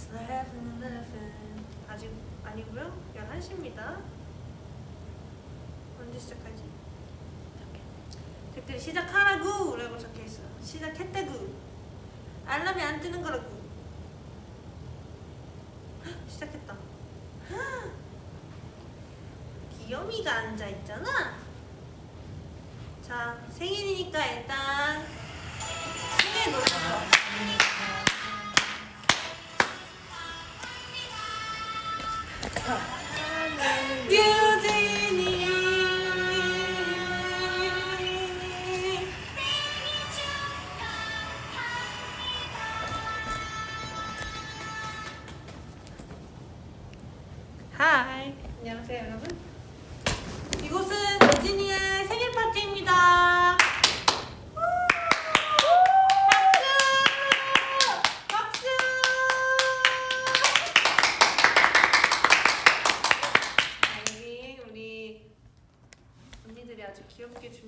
It's 11, 11 아직 아니고요. 11시입니다. 언제 시작하지? 댓글에 시작하라고 라고 적혀있어요. 시작했다구. 알람이 안 뜨는 거라고 헉, 시작했다. 헉, 귀요미가 앉아있잖아. 자 생일이니까 일단 생일 노래 유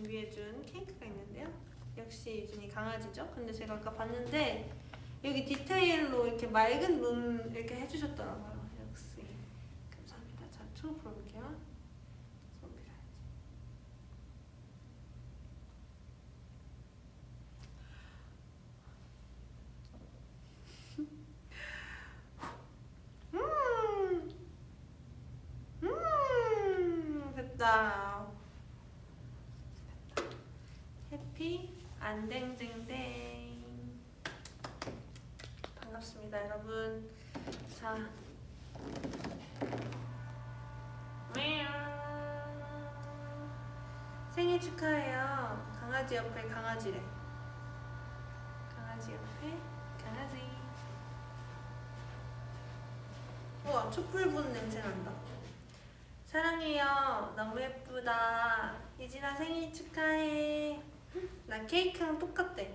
준비해준 케이크가 있는데요. 역시 유진이 강아지죠. 근데 제가 아까 봤는데 여기 디테일로 이렇게 맑은 눈 이렇게 해주셨더라고요. 역시 감사합니다. 자, 초 불어볼게요. 손 빌어야지. 음. 음 됐다 됐다 해피 안댕댕댕 반갑습니다 여러분. 자. 생일 축하해요. 강아지 옆에 강아지래. 강아지 옆에 강아지. 우와 촛불 분 냄새 난다. 사랑해요. 너무 예쁘다. 이진아 생일 축하해 나 케이크랑 똑같대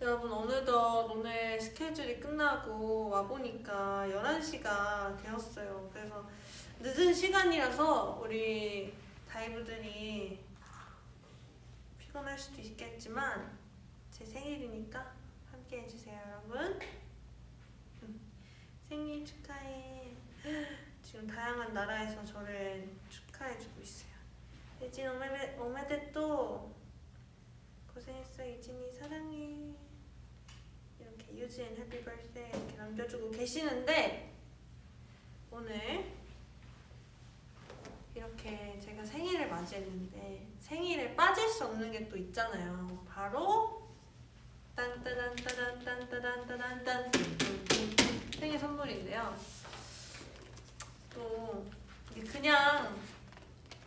여러분 어느덧 오늘 스케줄이 끝나고 와보니까 11시가 되었어요 그래서 늦은 시간이라서 우리 다이브들이 피곤할 수도 있겠지만 제 생일이니까 함께 해주세요 여러분 생일 축하해. 지금 다양한 나라에서 저를 축하해주고 있어요. 예진 오메데, 오메데 또 고생했어 예진이 사랑해. 이렇게 유진 happy birthday 이렇게 남겨주고 계시는데 오늘 이렇게 제가 생일을 맞이했는데 생일에 빠질 수 없는 게 또 있잖아요. 바로 딴따단따단딴따단따단딴 생일 선물인데요. 또 그냥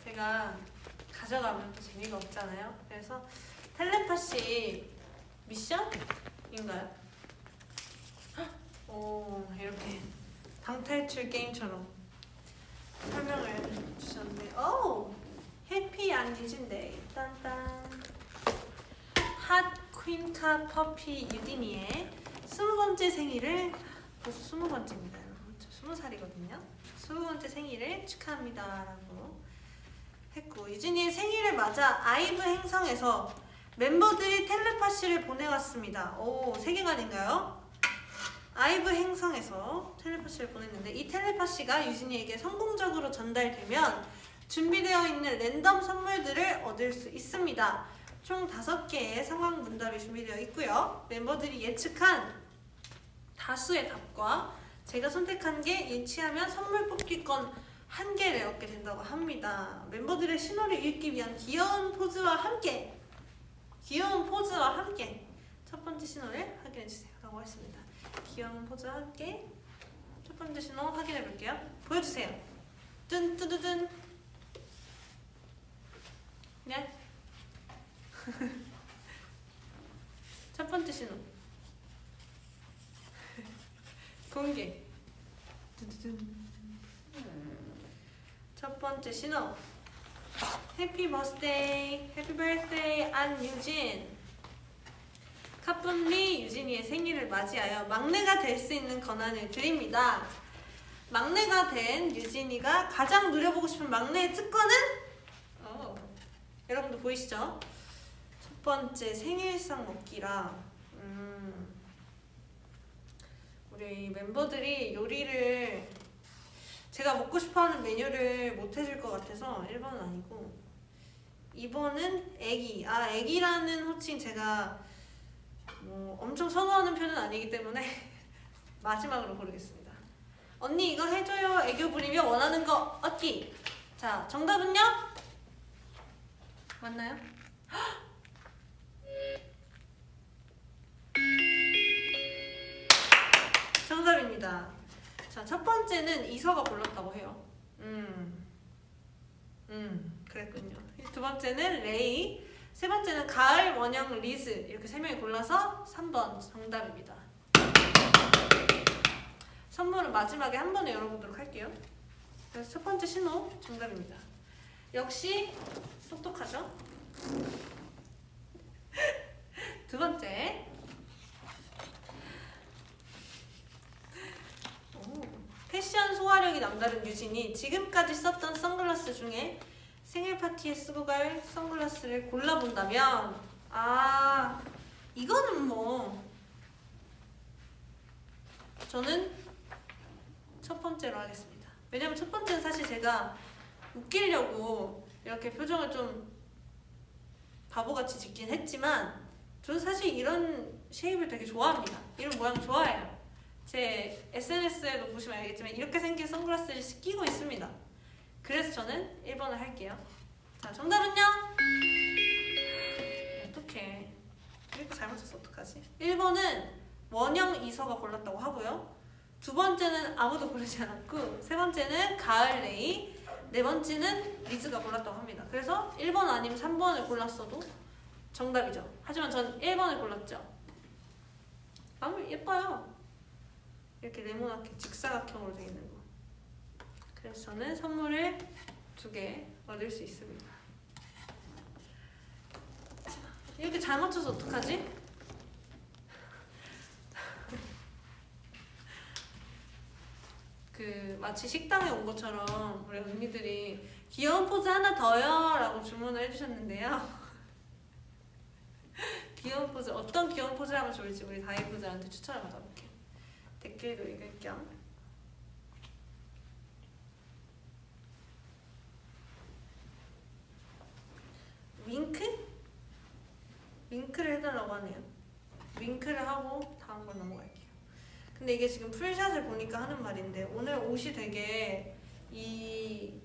제가 가져가면 또 재미가 없잖아요. 그래서 텔레파시 미션인가요? 오 이렇게 방탈출 게임처럼 설명을 주셨는데 오 happy 안유진 day. 딴딴. hot 퀸카 puppy 유지니의 스무 번째 생일을 벌써 스무 번째입니다. 스무 살이거든요. 스무 번째 생일을 축하합니다. 라고 했고 유진이의 생일을 맞아 아이브 행성에서 멤버들이 텔레파시를 보내왔습니다. 오 세계관인가요? 아이브 행성에서 텔레파시를 보냈는데 이 텔레파시가 유진이에게 성공적으로 전달되면 준비되어 있는 랜덤 선물들을 얻을 수 있습니다. 총 5개의 상황 문답이 준비되어 있고요. 멤버들이 예측한 다수의 답과 제가 선택한 게 일치하면 선물 뽑기권 한 개를 얻게 된다고 합니다. 멤버들의 신호를 읽기 위한 귀여운 포즈와 함께 귀여운 포즈와 함께 첫 번째 신호를 확인해 주세요. 라고 했습니다. 귀여운 포즈와 함께 첫 번째 신호 확인해 볼게요. 보여주세요. 뚠뚜두둔 네. 첫 번째 신호 공개 두두둔. 첫 번째 신호 happy birthday happy birthday 안유진 카뿐리 유진이의 생일을 맞이하여 막내가 될 수 있는 권한을 드립니다 막내가 된 유진이가 가장 누려보고 싶은 막내의 특권은? 어, 여러분도 보이시죠? 첫 번째 생일상 먹기라 음, 우리 멤버들이 요리를 제가 먹고 싶어하는 메뉴를 못 해줄 것 같아서 1번은 아니고 2번은 애기. 아 애기라는 호칭 제가 뭐 엄청 선호하는 편은 아니기 때문에 마지막으로 고르겠습니다. 언니 이거 해줘요. 애교 부리며 원하는 거 얻기. 자 정답은요? 맞나요? 정답입니다. 자, 첫 번째는 이서가 골랐다고 해요. 음, 음, 그랬군요. 두 번째는 레이, 세 번째는 가을, 원영, 리즈 이렇게 세 명이 골라서 3번 정답입니다. 선물은 마지막에 한 번에 열어보도록 할게요. 그래서 첫 번째 신호 정답입니다. 역시 똑똑하죠? 두 번째 오, 패션 소화력이 남다른 유진이 지금까지 썼던 선글라스 중에 생일 파티에 쓰고 갈 선글라스를 골라본다면 아 이거는 뭐 저는 첫 번째로 하겠습니다. 왜냐면 첫 번째는 사실 제가 웃기려고 이렇게 표정을 좀 바보같이 짓긴 했지만 저는 사실 이런 쉐입을 되게 좋아합니다. 이런 모양 좋아해요. 제 SNS에도 보시면 알겠지만 이렇게 생긴 선글라스를 끼고 있습니다. 그래서 저는 1번을 할게요. 자, 정답은요? 어떡해. 이렇게 잘못했어 어떡하지? 1번은 원영 이서가 골랐다고 하고요. 두 번째는 아무도 고르지 않았고 세 번째는 가을 레이 네 번째는 리즈가 골랐다고 합니다. 그래서 1번 아니면 3번을 골랐어도 정답이죠. 하지만 전 1번을 골랐죠. 너무 예뻐요. 이렇게 네모나게 직사각형으로 되어 있는 거. 그래서 저는 선물을 두 개 얻을 수 있습니다. 자, 이렇게 잘 맞춰서 어떡하지? 그 마치 식당에 온 것처럼 우리 언니들이 귀여운 포즈 하나 더요 라고 주문을 해주셨는데요 귀여운 포즈 어떤 귀여운 포즈를 하면 좋을지 우리 다이브들한테 추천을 받아볼게요 댓글도 읽을 겸 윙크? 윙크를 해달라고 하네요 윙크를 하고 다음 걸 넘어갈게요 근데 이게 지금 풀샷을 보니까 하는 말인데 오늘 옷이 되게 이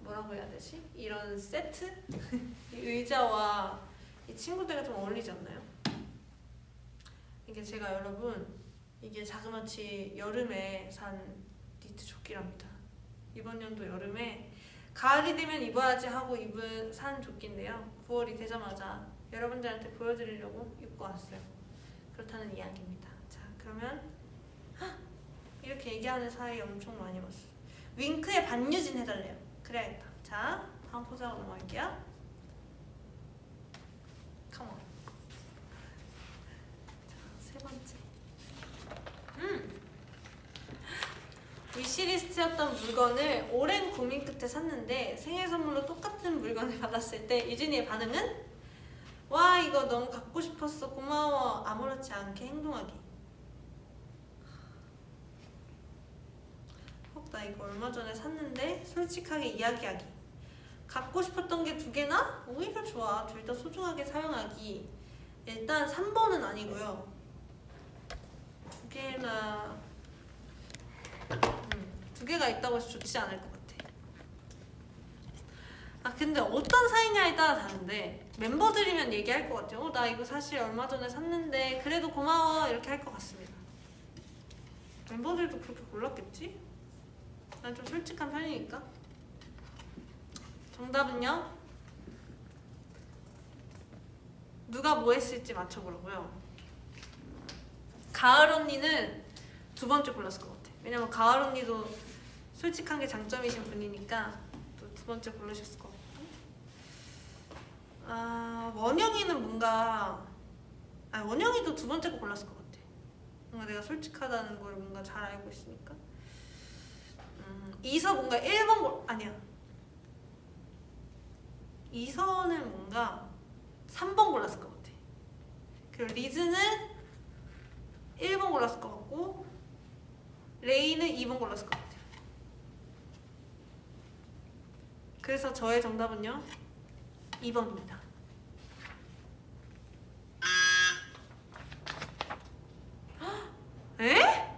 뭐라고 해야 되지? 이런 세트? 이 의자와 이 친구들과 좀 어울리지 않나요? 이게 제가 여러분 이게 자그마치 여름에 산 니트 조끼랍니다. 이번 연도 여름에 가을이 되면 입어야지 하고 입은 산 조끼인데요. 9월이 되자마자 여러분들한테 보여드리려고 입고 왔어요. 그렇다는 이야기입니다. 자 그러면 헉! 이렇게 얘기하는 사이 엄청 많이 봤어. 윙크에 반유진 해달래요. 그래야겠다. 자 다음 포즈하고 넘어갈게요. 컴온. 자, 세 번째. 음. 위시리스트였던 물건을 오랜 고민 끝에 샀는데 생일 선물로 똑같은 물건을 받았을 때 유진이의 반응은? 와 이거 너무 갖고 싶었어. 고마워. 아무렇지 않게 행동하기. 헉 나 이거 얼마 전에 샀는데 솔직하게 이야기하기. 갖고 싶었던 게 두 개나? 오히려 좋아. 둘 다 소중하게 사용하기. 일단 3번은 아니고요. 두 개나 음, 두 개가 있다고 해서 좋지 않을 것 같아. 아 근데 어떤 사이냐에 따라 다른데 멤버들이면 얘기할 것 같아요. 어, 나 이거 사실 얼마 전에 샀는데 그래도 고마워. 이렇게 할 것 같습니다. 멤버들도 그렇게 골랐겠지? 난 좀 솔직한 편이니까. 정답은요? 누가 뭐 했을지 맞춰보라고요. 가을 언니는 두 번째 골랐을 것 같아 왜냐면 가을 언니도 솔직한 게 장점이신 분이니까 또 두 번째 고르셨을 것 같고. 아 원영이는 뭔가 아 원영이도 두 번째 거 골랐을 것 같아. 뭔가 내가 솔직하다는 걸 뭔가 잘 알고 있으니까. 음, 이서 뭔가 1번 골 아니야. 이서는 뭔가 3번 골랐을 것 같아. 그리고 리즈는 1번 골랐을 것 같고 레이는 2번 골랐을 것 같아요. 그래서 저의 정답은요 2번입니다. 에?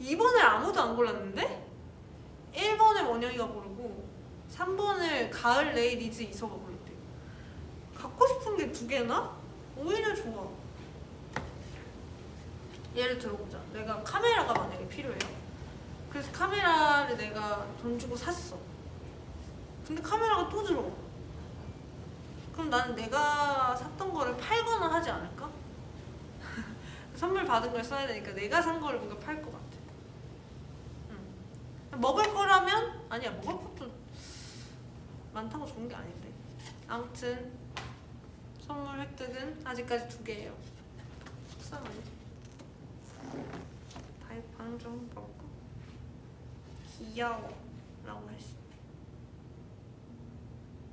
2번을 아무도 안 골랐는데? 1번을 원영이가 고르고 3번을 가을 레이 리즈 이서가 고르대요. 갖고 싶은 게 두 개나? 오히려 좋아. 예를 들어보자. 내가 카메라가 만약에 필요해요. 그래서 카메라를 내가 돈 주고 샀어. 근데 카메라가 또 들어와. 그럼 나는 내가 샀던 거를 팔거나 하지 않을까? 선물 받은 걸 써야 되니까 내가 산 거를 뭔가 팔 것 같아. 응. 먹을 거라면 아니야 먹을 것도 많다고 좋은 게 아닌데. 아무튼 선물 획득은 아직까지 두 개예요. 속상하네. 다이빵 좀 먹고 귀여워 라고 했어.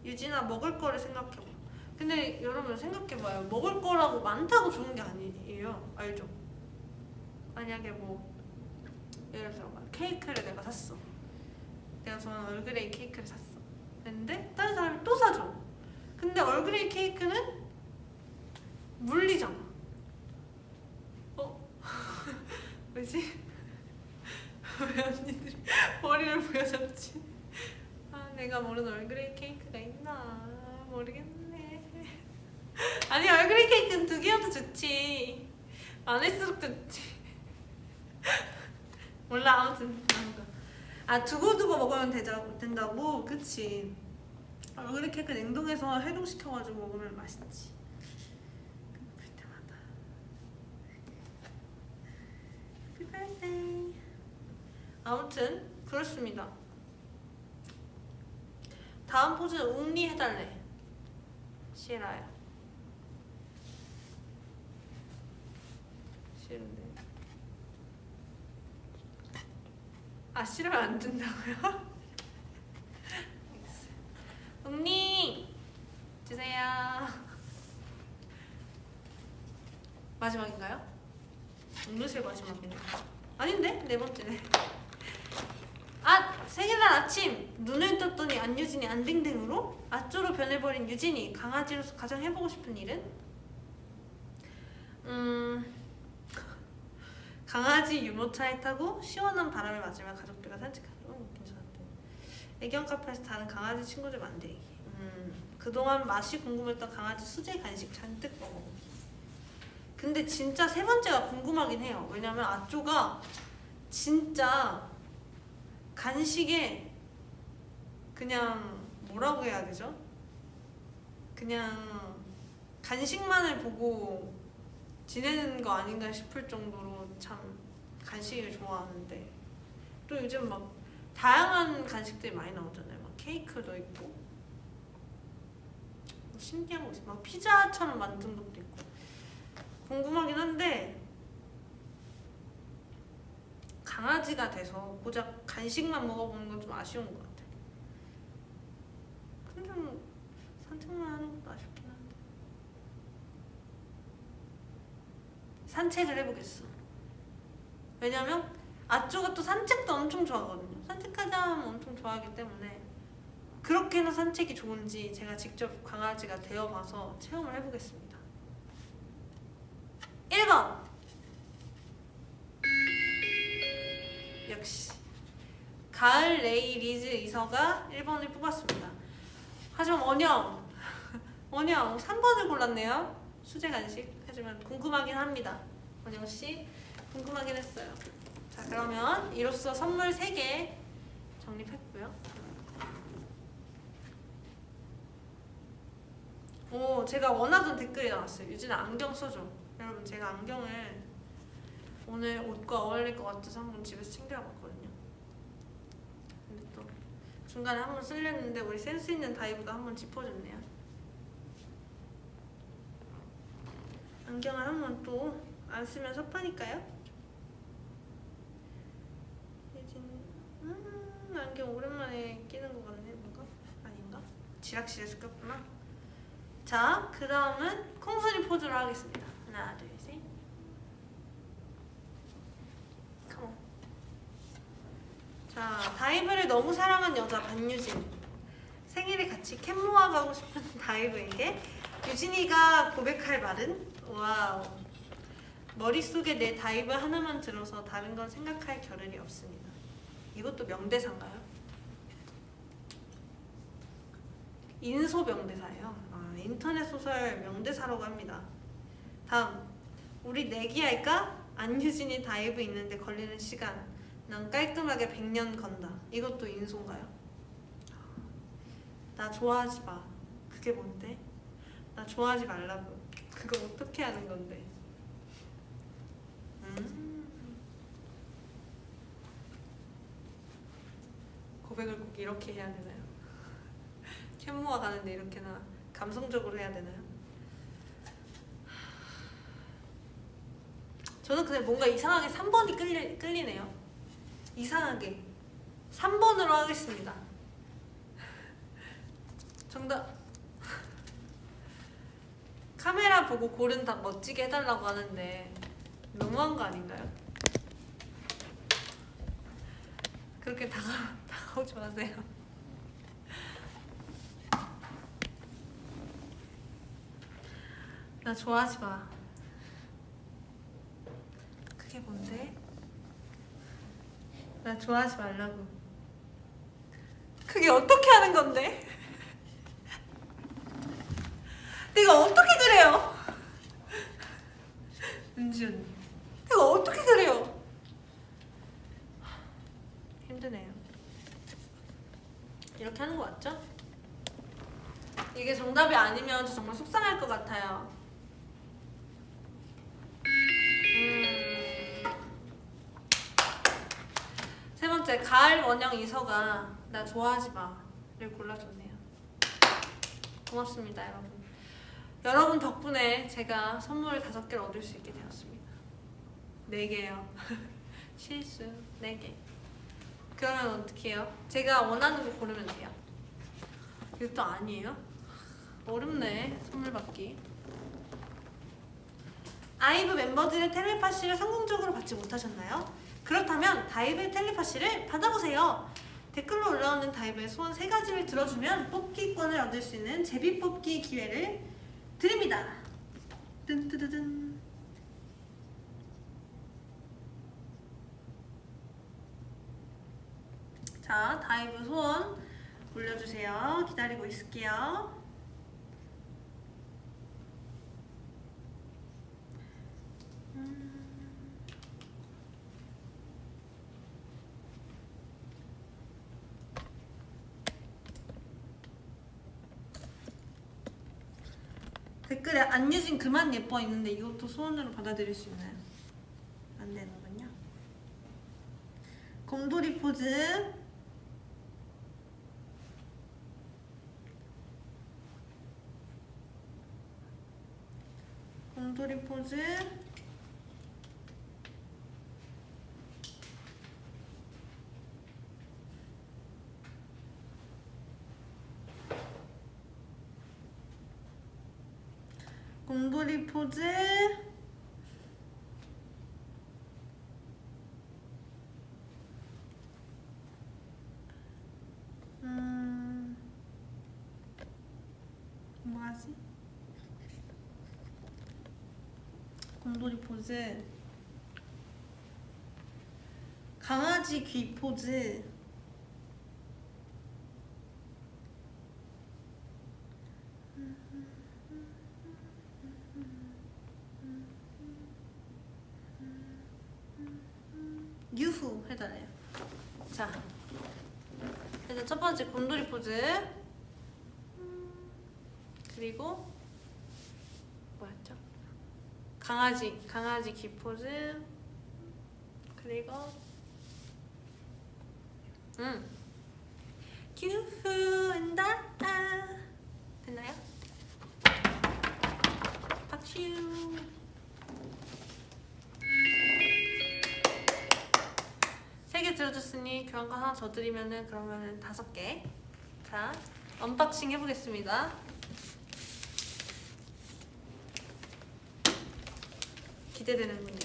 유진아 먹을 거를 생각해봐. 근데 여러분 생각해봐요. 먹을 거라고 많다고 좋은 게 아니에요. 알죠? 만약에 뭐 예를 들어 막 케이크를 내가 샀어. 내가 좋아하는 얼그레이 케이크를 샀어. 근데 다른 사람이 또 사줘. 근데 얼그레이 케이크는 물리잖아. 어? 왜지? 왜 언니들이 머리를 보여줬지? 아 내가 모르는 얼그레이 케이크가 있나 모르겠네. 아니 얼그레이 케이크는 두 개여도 좋지. 많을수록 좋지. 몰라 아무튼. 아 두고두고 먹으면 되자, 된다고? 그치 얼그레이 케이크 냉동해서 해동시켜가지고 먹으면 맛있지 볼 때마다 Happy birthday 아무튼 그렇습니다 다음 포즈는 웅리 해달래 싫어요 싫은데 아 싫으면 안 된다고요? 웅리 주세요 마지막인가요? 음료수의 마지막인가? 아닌데? 네 번째네 아! 생일날 아침 눈을 떴더니 안유진이 안댕댕으로 아쪼로 변해버린 유진이 강아지로서 가장 해보고 싶은 일은? 음... 강아지 유모차에 타고 시원한 바람을 맞으며 가족들과 산책하기 어, 괜찮은데. 애견 카페에서 다른 강아지 친구들 만들기. 음, 그동안 맛이 궁금했던 강아지 수제 간식 잔뜩 먹어보기. 근데 진짜 세 번째가 궁금하긴 해요. 왜냐면 아쪼가 진짜 간식에 그냥 뭐라고 해야 되죠? 그냥 간식만을 보고 지내는 거 아닌가 싶을 정도로 참 간식을 좋아하는데 또 요즘 막 다양한 간식들이 많이 나오잖아요. 막 케이크도 있고 뭐 신기한 거 있어. 막 피자처럼 만든 것도 있고 궁금하긴 한데 강아지가 돼서 고작 간식만 먹어보는 건 좀 아쉬운 것 같아. 근데 뭐 산책만 하는 것도 아쉽긴 한데. 산책을 해보겠어. 왜냐면 아쪼가 또 산책도 엄청 좋아하거든요. 산책하자 하면 엄청 좋아하기 때문에 그렇게나 산책이 좋은지 제가 직접 강아지가 되어봐서 체험을 해보겠습니다. 역시 가을 레이 리즈 이서가 1번을 뽑았습니다. 하지만 원영 원영 3번을 골랐네요. 수제 간식 하지만 궁금하긴 합니다. 원영 씨 궁금하긴 했어요. 자 그러면 이로써 선물 3개 정립했고요. 오 제가 원하던 댓글이 나왔어요. 유진아 안경 써줘. 여러분 제가 안경을 오늘 옷과 어울릴 것 같아서 한번 집에서 챙겨봤거든요. 근데 또 중간에 한번 쓸렸는데 우리 센스 있는 다이브가 한번 짚어줬네요. 안경을 한번 또 안 쓰면 섭하니까요. 음 안경 오랜만에 끼는 것 같네 뭔가 아닌가? 지락실에서 꼈구나. 자, 그 다음은 콩순이 포즈로 하겠습니다. 하나, 둘, 셋. Come on. 자, 다이브를 너무 사랑한 여자 안유진. 생일에 같이 캔모아 가고 싶은 다이브에게 유진이가 고백할 말은? Wow. 머릿속에 내 다이브 하나만 들어서 다른 건 생각할 겨를이 없습니다. 이것도 명대사인가요? 인소 명대사예요. 아, 인터넷 소설 명대사라고 합니다. 다음 우리 내기할까? 안유진이 다이브 잊는데 걸리는 시간 난 깔끔하게 100년 건다. 이것도 인소인가요? 나 좋아하지 마. 그게 뭔데? 나 좋아하지 말라고. 그거 어떻게 하는 건데? 음. 고백을 꼭 이렇게 해야 되나요? 캔모아 가는데 이렇게나 감성적으로 해야 되나요? 저는 근데 뭔가 이상하게 3번이 끌리, 끌리네요. 이상하게 3번으로 하겠습니다. 정답. 카메라 보고 고른 답 멋지게 해달라고 하는데 너무한 거 아닌가요? 그렇게 다가, 다가오지 마세요. 나 좋아하지 마. 그게 뭔데? 나 좋아하지 말라고. 그게 어떻게 하는 건데? 내가 어떻게 그래요? 은준, 내가 어떻게 그래요? 힘드네요. 이렇게 하는 거 맞죠? 이게 정답이 아니면 저 정말 속상할 것 같아요. 원영 이서가 나 좋아하지 마를 골라줬네요. 고맙습니다 여러분. 여러분 덕분에 제가 선물 다섯 개를 얻을 수 있게 되었습니다. 네 개요. 실수 네 개. 그러면 어떻게 해요? 제가 원하는 거 고르면 돼요. 이것도 아니에요? 어렵네 선물 받기. 아이브 멤버들의 텔레파시를 성공적으로 받지 못하셨나요? 그렇다면 다이브의 텔레파시를 받아보세요. 댓글로 올라오는 다이브의 소원 세 가지를 들어주면 뽑기권을 얻을 수 있는 제비 뽑기 기회를 드립니다. 뜬뜨드든. 자, 다이브 소원 올려주세요. 기다리고 있을게요. 안유진 그만 예뻐 있는데 이것도 소원으로 받아들일 수 있나요? 안 되는군요. 곰돌이 포즈. 곰돌이 포즈. 포즈 음 뭐하지? 곰돌이 포즈. 강아지 귀 포즈 유후 해달래요. 자, 일단 첫 번째 곰돌이 포즈. 그리고 뭐였죠? 강아지, 강아지 귀 포즈. 그리고 음, 유후 한다. 됐나요? 박슈. 세개 들어줬으니 교환권 하나 더 드리면은 그러면은 다섯 개. 자, unboxing 해보겠습니다. 기대되는군요.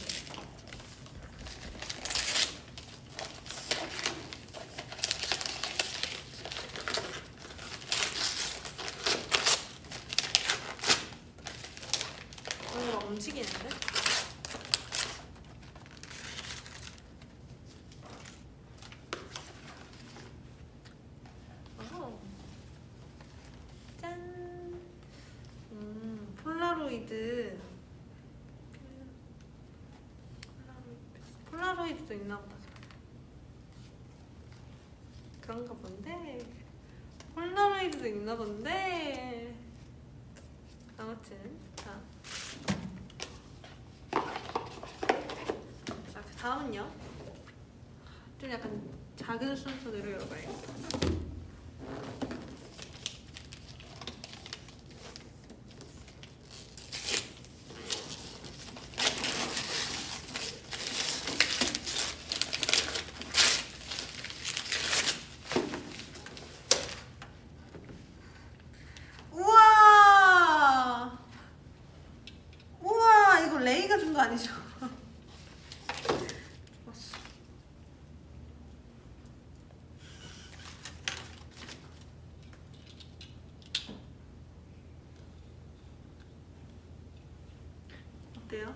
폴라로이드도 있나 보다. 그런가 본데. 폴라로이드도 있나 본데. 아무튼 자. 자, 그 다음은요. 좀 약간 작은 순서대로 열어봐야겠다. 우와! 우와, 이거 레이가 준 거 아니죠? 왔어. 어때요?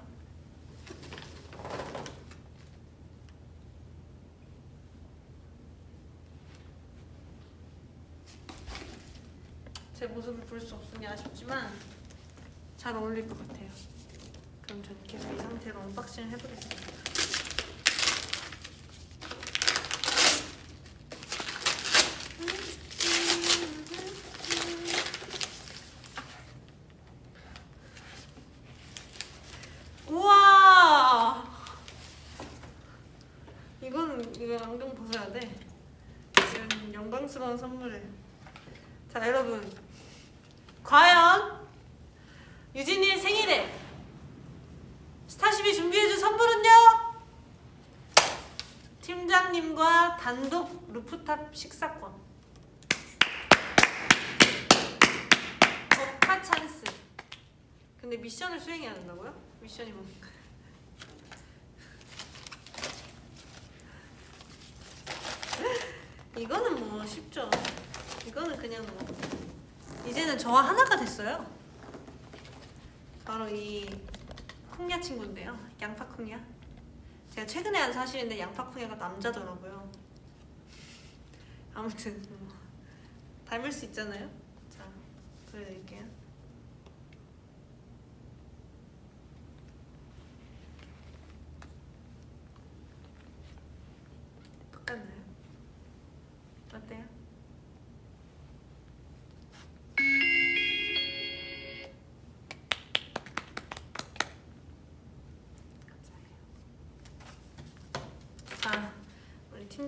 제 모습을 볼 수 없으니 아쉽지만 잘 어울릴 것 같아요. 그럼 저는 계속 이 상태로 unboxing을 해보겠습니다. 선물을. 자 여러분, 과연 유진이의 생일에 스타쉽이 준비해준 선물은요? 팀장님과 단독 루프탑 식사권. 법카 찬스. 근데 미션을 수행해야 된다고요? 미션이 뭡니까? 이거는 뭐 쉽죠. 이거는 그냥 뭐 이제는 저와 하나가 됐어요. 바로 이 콩야 친구인데요. 양파 콩야. 제가 최근에 한 사실인데 양파 콩야가 남자더라고요. 아무튼 뭐 닮을 수 있잖아요. 자 보여드릴게요.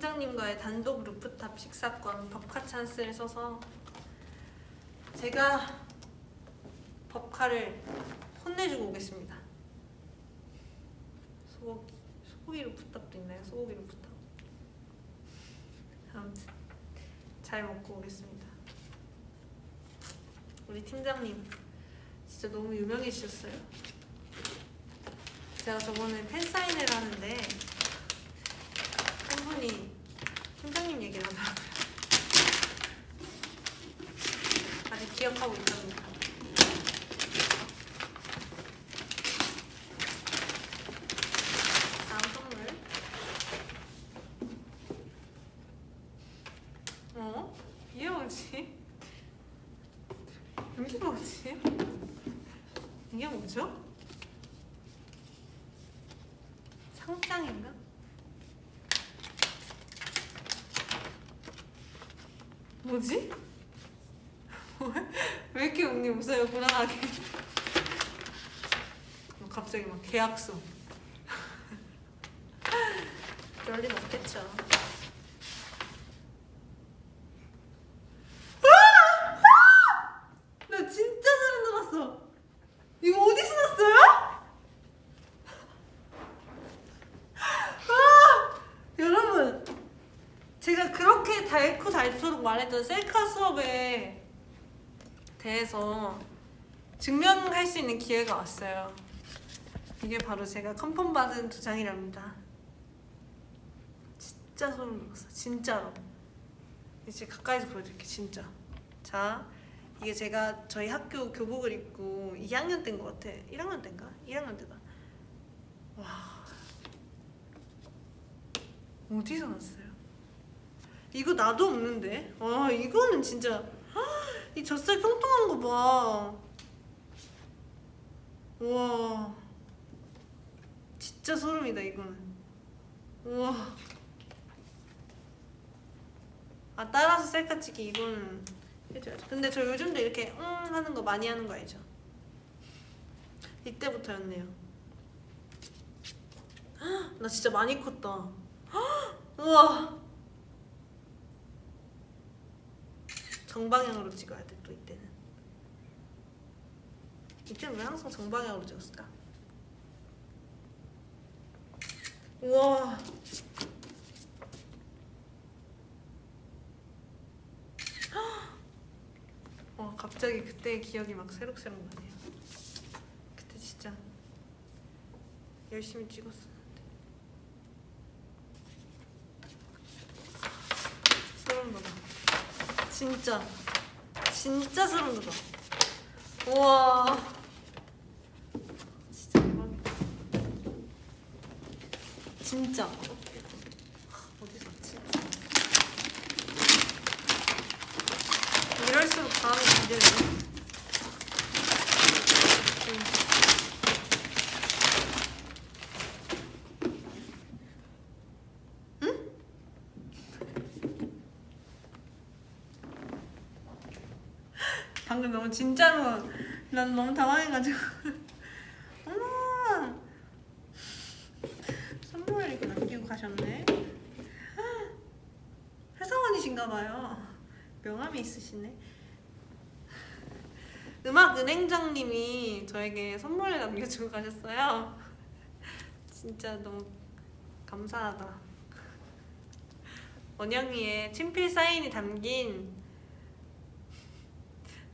팀장님과의 단독 루프탑 식사권 법카 찬스를 써서 제가 법카를 혼내주고 오겠습니다. 소고기, 소고기 rooftop도 있나요? 소고기 루프탑. 아무튼 잘 먹고 오겠습니다. 우리 팀장님 진짜 너무 유명해지셨어요. 제가 저번에 팬 사인회를 하는데 한 분이 얘기를 하더라고요. 아직 기억하고 있답니다. 다음 선물. 어? 이게 뭐지? 이게 뭐지? 이게 뭐죠? 상장인가? 뭐지? 왜? 이렇게 언니? 웃어요 불안하게. 뭐 갑자기 막 계약서. 린 없겠죠 나 진짜 소름 돋았어 이거 어디서 났어요? 아! 여러분 제가 그렇게 달고 닳도록 말했던 셀카 수업에 대해서 증명할 수 있는 기회가 왔어요. 이게 바로 제가 컨펌 받은 두 장이랍니다. 진짜 소름 돋았어. 진짜로. 이제 가까이서 보여드릴게 진짜. 자, 이게 제가 저희 학교 교복을 입고 2학년 때인 것 같아. 1학년 때인가? 1학년 때다. 와. 어디서 났어요? 이거 나도 없는데. 와 이거는 진짜 헉, 이 젖살 통통한 거 봐. 와 진짜 소름이다 이거는. 우와. 아 따라서 셀카 찍기 이거는 해줘야죠. 근데 저 요즘도 이렇게 응 하는 거 많이 하는 거 알죠? 이때부터였네요. 헉, 나 진짜 많이 컸다. 헉, 우와. 정방향으로 찍어야 돼 또 이때는. 이때는 왜 항상 정방향으로 찍었을까? 우와. 와 갑자기 그때의 기억이 막 새록새록 나네요. 그때 진짜 열심히 찍었었는데. 소름 돋아. 진짜 진짜 소름 돋아. 우와. 진짜 대박이다. 진짜. 어디서 왔지? 이럴수록 다음이 기대되네. 음. 응? 방금 너무 진짜로. 난 너무 당황해가지고. 어머! 선물 이렇게 남기고 가셨네. 회사원이신가봐요. 명함이 있으시네. 음악 은행장님이 저에게 선물을 남겨주고 가셨어요. 진짜 너무 감사하다. 원영이의 친필 사인이 담긴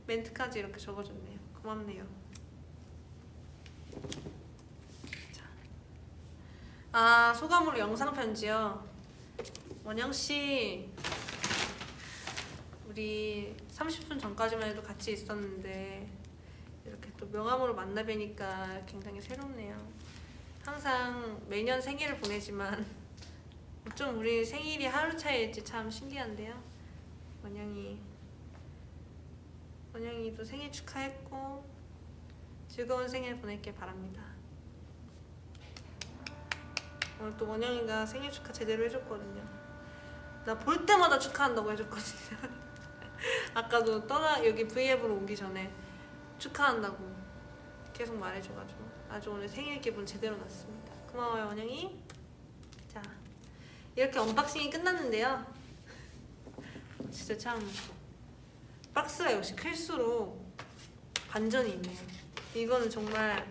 멘트까지 이렇게 적어줬네요 고맙네요 자. 아 소감으로 영상 편지요 원영씨 우리 30분 전까지만 해도 같이 있었는데 이렇게 또 명함으로 만나 뵈니까 굉장히 새롭네요. 항상 매년 생일을 보내지만 좀 우리 생일이 하루 차이일지 참 신기한데요. 원영이 원영이도 생일 축하했고 즐거운 생일 보낼게 바랍니다. 오늘 또 원영이가 생일 축하 제대로 해줬거든요. 나 볼 때마다 축하한다고 해줬거든요. 아까도 떠나 여기 V앱으로 오기 전에 축하한다고 계속 말해줘가지고 아주 오늘 생일 기분 제대로 났습니다. 고마워요 원영이. 자 이렇게 unboxing이 끝났는데요. 진짜 참 박스가 역시 클수록 반전이 있네요. 이거는 정말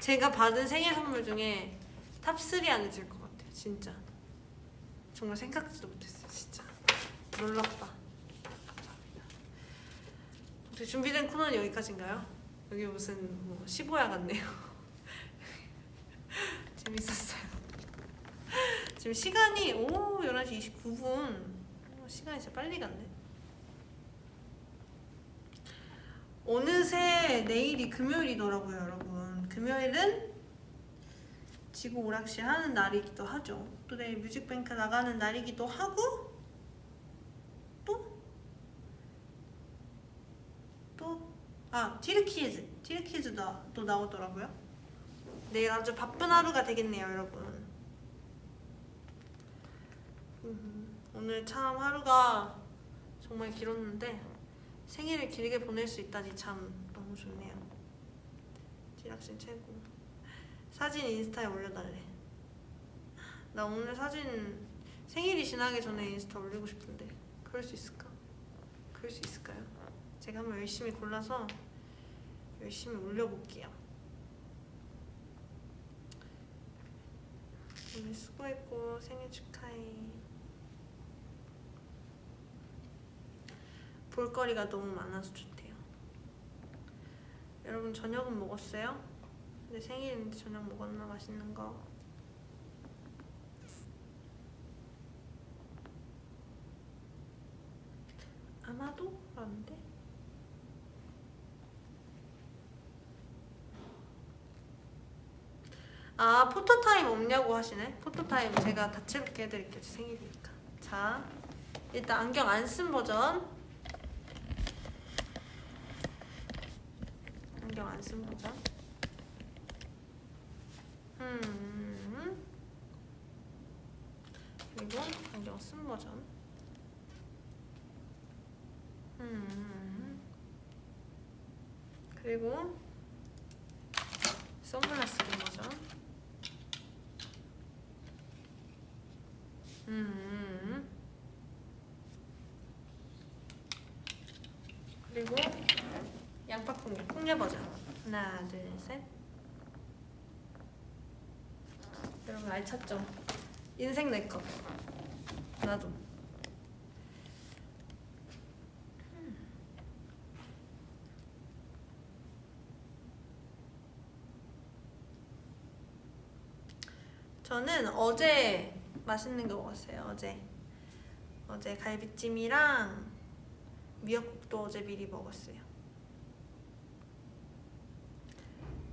제가 받은 생일 선물 중에 top 3 안에 들 것 같아요. 진짜 정말 생각지도 못했어요. 진짜 놀랍다. 네, 준비된 코너는 여기까지인가요? 여기 무슨 뭐 십오야 같네요 재밌었어요 지금 시간이 오 11시 29분 시간이 진짜 빨리 갔네 어느새 내일이 금요일이더라고요 여러분 금요일은 지구 오락실 하는 날이기도 하죠 또 내일 뮤직뱅크 나가는 날이기도 하고 또, 아, 티르키즈. 티르키즈도 또 나오더라고요. 내일 아주 바쁜 하루가 되겠네요, 여러분. 음, 오늘 참 하루가 정말 길었는데 생일을 길게 보낼 수 있다니 참 너무 좋네요. 티락신 최고. 사진 인스타에 올려달래. 나 오늘 사진 생일이 지나기 전에 인스타 올리고 싶은데 그럴 수 있을까? 그럴 수 있을까요? 제가 한번 열심히 골라서 열심히 올려볼게요. 오늘 수고했고 생일 축하해. 볼거리가 너무 많아서 좋대요. 여러분 저녁은 먹었어요? 근데 생일인데 저녁 먹었나 맛있는 거? 아마도? 라는데? 아 photo time 없냐고 하시네 photo time 제가 다채롭게 해드릴게요 제 생일이니까 자 일단 안경 안 쓴 버전 안경 안쓴 버전 음 그리고 안경 쓴 버전. 음. 그리고 선글라스 낀 버전. 음. 그리고 양파 콩잎 콩잎 버전. 하나, 둘, 셋. 여러분 알찼죠? 인생 내 거. 나도. 저는 어제 맛있는 거 먹었어요. 어제 어제 갈비찜이랑 미역국도 어제 미리 먹었어요.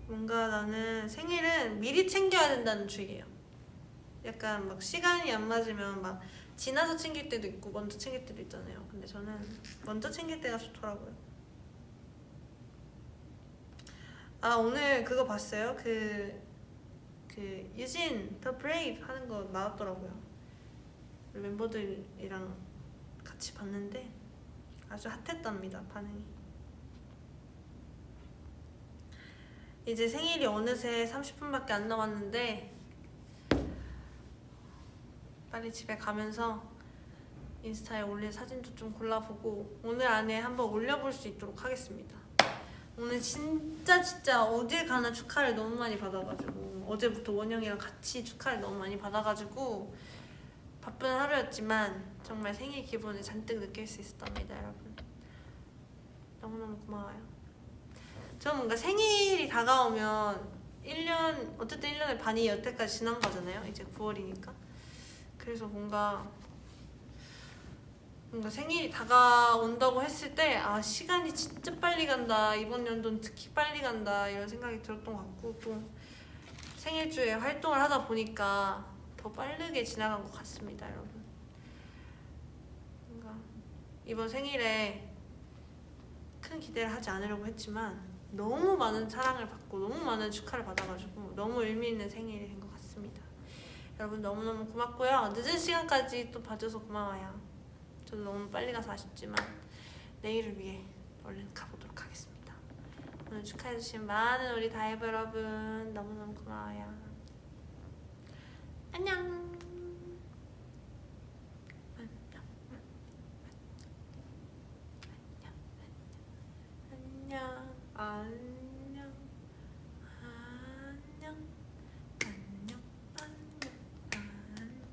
뭔가 나는 생일은 미리 챙겨야 된다는 주의예요. 약간 막 시간이 안 맞으면 막 지나서 챙길 때도 있고 먼저 챙길 때도 있잖아요. 근데 저는 먼저 챙길 때가 좋더라고요. 아 오늘 그거 봤어요? 그, 그 유진 더 브레이브 하는 거 나왔더라고요. 멤버들이랑 같이 봤는데 아주 핫했답니다 반응이. 이제 생일이 어느새 30분밖에 안 남았는데 빨리 집에 가면서 인스타에 올릴 사진도 좀 골라보고 오늘 안에 한번 올려볼 수 있도록 하겠습니다. 오늘 진짜 진짜 어딜 가나 축하를 너무 많이 받아가지고 어제부터 원영이랑 같이 축하를 너무 많이 받아가지고 바쁜 하루였지만 정말 생일 기분을 잔뜩 느낄 수 있었답니다 여러분. 너무너무 고마워요. 저는 뭔가 생일이 다가오면 1년 어쨌든 1년의 반이 여태까지 지난 거잖아요. 이제 9월이니까 그래서 뭔가 뭔가 생일이 다가온다고 했을 때 아 시간이 진짜 빨리 간다. 이번 연도는 특히 빨리 간다. 이런 생각이 들었던 것 같고 또 생일 주에 활동을 하다 보니까 더 빠르게 지나간 것 같습니다 여러분. 뭔가 이번 생일에 큰 기대를 하지 않으려고 했지만 너무 많은 사랑을 받고 너무 많은 축하를 받아가지고 너무 의미 있는 생일이 된것 같습니다 여러분 너무너무 고맙고요. 늦은 시간까지 또 봐줘서 고마워요. 저도 너무 빨리 가서 아쉽지만 내일을 위해 얼른 가보도록 하겠습니다. 오늘 축하해주신 많은 우리 다이브 여러분 너무너무 고마워요. 안녕! 안녕 안녕 안녕